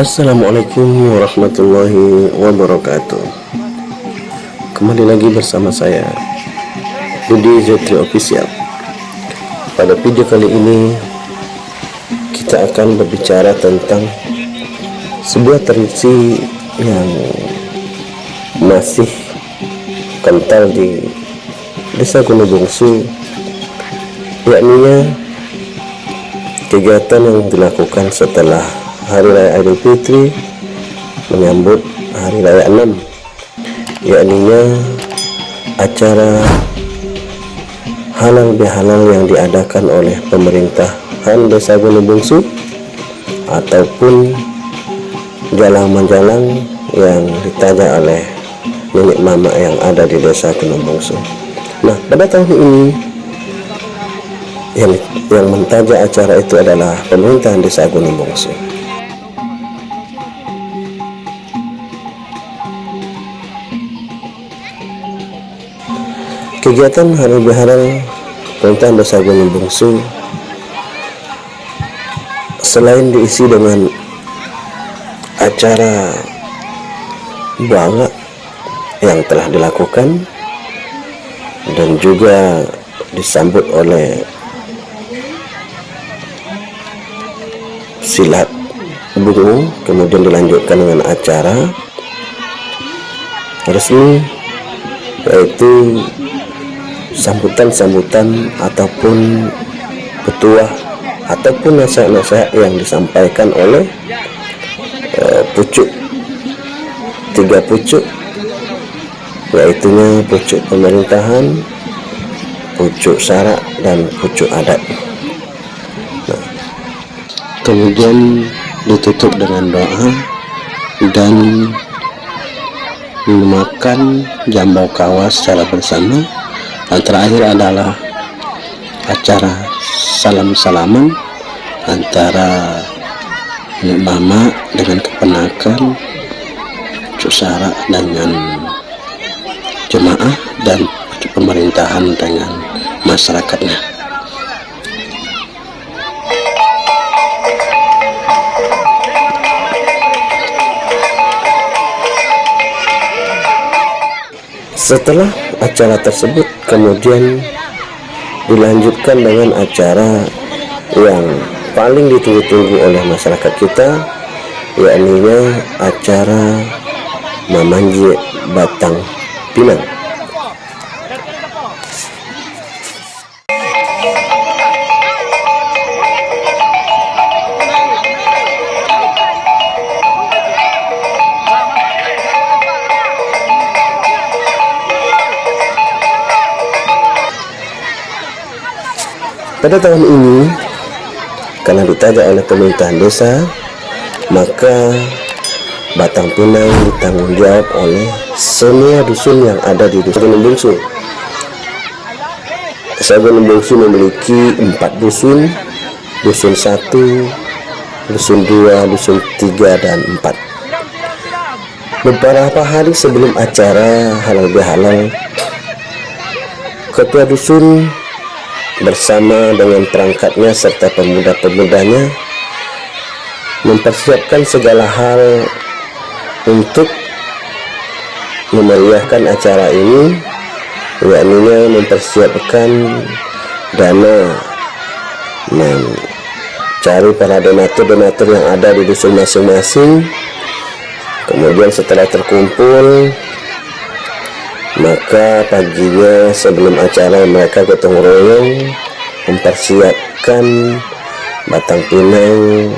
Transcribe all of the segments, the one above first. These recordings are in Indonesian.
Assalamualaikum warahmatullahi wabarakatuh. Kembali lagi bersama saya Budi Zetri Official. Pada video kali ini Kita akan berbicara tentang Sebuah tradisi yang Masih Kental di Desa Gunung Bungsu Yakni Kegiatan yang dilakukan setelah Hari Raya Idul Fitri menyambut Hari Raya 6 yakni acara halal bihalal yang diadakan oleh pemerintahan Desa Gunung Bungsu ataupun jalan-jalan yang ditaja oleh nenek mama yang ada di Desa Gunung Bungsu. Nah, pada tahun ini yang yang mentaja acara itu adalah pemerintahan Desa Gunung Bungsu. Kegiatan hari bihalal tentang Desa Gunung Bungsu selain diisi dengan acara bangga yang telah dilakukan dan juga disambut oleh silat bungu kemudian dilanjutkan dengan acara resmi yaitu sambutan-sambutan ataupun petuah ataupun nasihat-nasihat yang disampaikan oleh uh, pucuk. Tiga pucuk yaitunya pucuk pemerintahan pucuk syarak dan pucuk adat. Nah, kemudian ditutup dengan doa dan memakan jambau kawas secara bersama yang terakhir adalah acara salam-salaman antara mama dengan kepenakan Cusara dengan jemaah dan pemerintahan dengan masyarakatnya. Setelah acara tersebut kemudian dilanjutkan dengan acara yang paling ditunggu-tunggu oleh masyarakat kita yakni acara memanjir batang pinang Pada tahun ini, karena ditanya oleh pemerintahan desa, maka Batang Pinang ditanggung jawab oleh semua dusun yang ada di dusun Bungsu. Gunung Bungsu memiliki empat dusun, dusun satu, dusun dua, dusun tiga, dan empat. Beberapa hari sebelum acara halal bihalal, ketua dusun bersama dengan perangkatnya serta pemuda-pemudanya mempersiapkan segala hal untuk memeriahkan acara ini yakni mempersiapkan dana mencari para donatur-donatur yang ada di dusun masing-masing. Kemudian setelah terkumpul maka paginya sebelum acara mereka gotong royong mempersiapkan batang pinang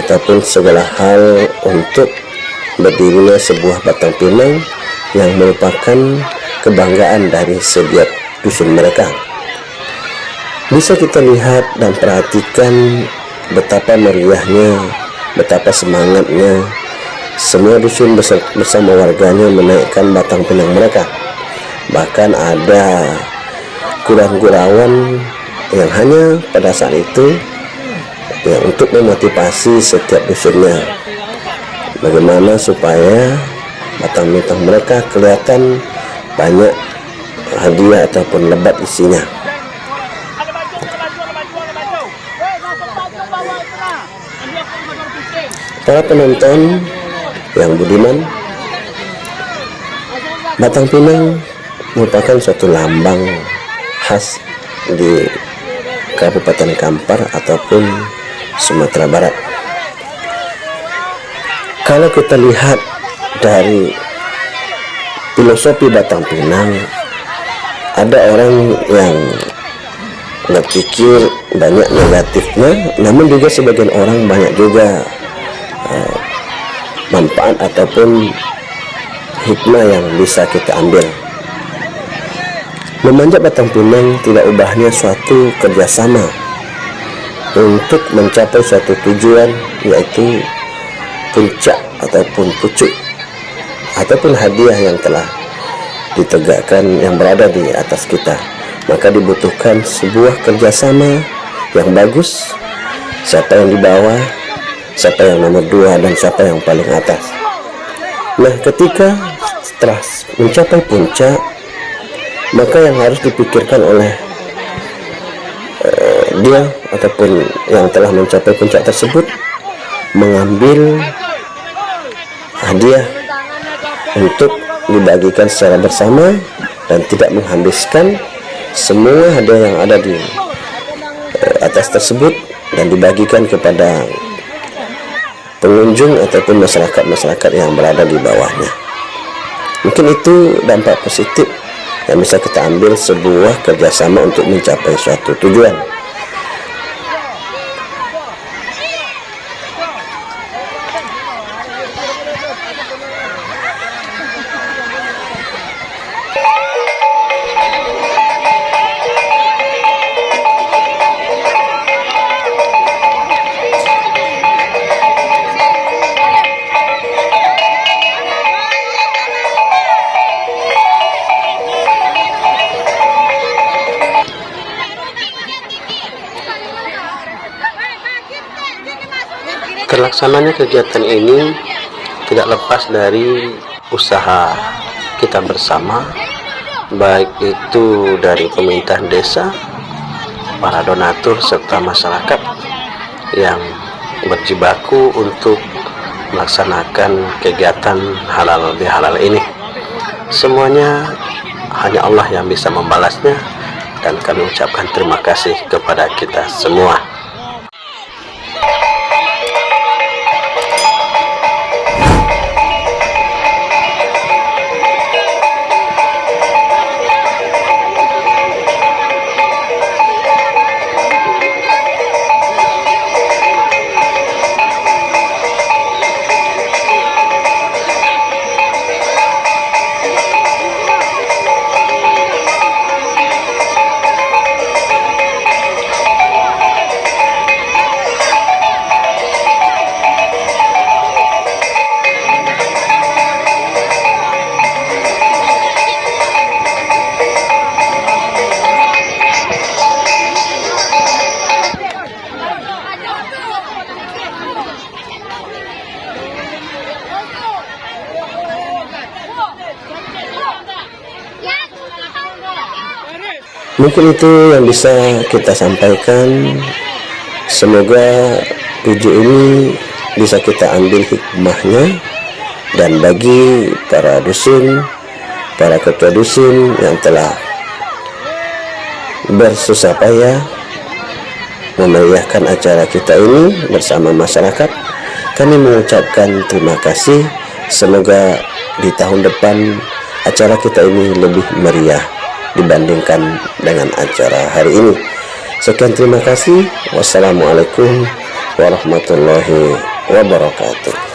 ataupun segala hal untuk berdirinya sebuah batang pinang yang merupakan kebanggaan dari setiap dusun mereka. Bisa kita lihat dan perhatikan betapa meriahnya betapa semangatnya semua dusun bersama warganya menaikkan batang pinang mereka. Bahkan ada kurang-gurawan yang hanya pada saat itu ya, untuk memotivasi setiap dusunnya. Bagaimana supaya batang pinang mereka kelihatan banyak hadiah ataupun lebat isinya. para penonton yang budiman Batang Pinang merupakan suatu lambang khas di Kabupaten Kampar ataupun Sumatera Barat. Kalau kita lihat dari filosofi Batang Pinang ada orang yang berpikir banyak negatifnya namun juga sebagian orang banyak juga uh, manfaat ataupun hikmah yang bisa kita ambil. Memanjat batang pinang tidak ubahnya suatu kerjasama untuk mencapai suatu tujuan yaitu puncak ataupun pucuk ataupun hadiah yang telah ditegakkan yang berada di atas kita. Maka dibutuhkan sebuah kerjasama yang bagus. Siapa yang di bawah siapa yang nomor dua dan siapa yang paling atas. Nah ketika setelah mencapai puncak maka yang harus dipikirkan oleh uh, dia ataupun yang telah mencapai puncak tersebut mengambil hadiah untuk dibagikan secara bersama dan tidak menghabiskan semua hadiah yang ada di uh, atas tersebut dan dibagikan kepada pengunjung ataupun masyarakat-masyarakat yang berada di bawahnya. Mungkin itu dampak positif yang bisa kita ambil sebuah kerjasama untuk mencapai suatu tujuan Terlaksananya kegiatan ini tidak lepas dari usaha kita bersama, baik itu dari pemerintah desa, para donatur, serta masyarakat yang berjibaku untuk melaksanakan kegiatan halal bihalal ini. Semuanya hanya Allah yang bisa membalasnya dan kami ucapkan terima kasih kepada kita semua. Mungkin itu yang bisa kita sampaikan. Semoga video ini bisa kita ambil hikmahnya dan bagi para dusun para ketua dusun yang telah bersusah payah memeriahkan acara kita ini bersama masyarakat kami mengucapkan terima kasih. Semoga di tahun depan acara kita ini lebih meriah dibandingkan dengan acara hari ini. Sekian terima kasih. Wassalamualaikum warahmatullahi wabarakatuh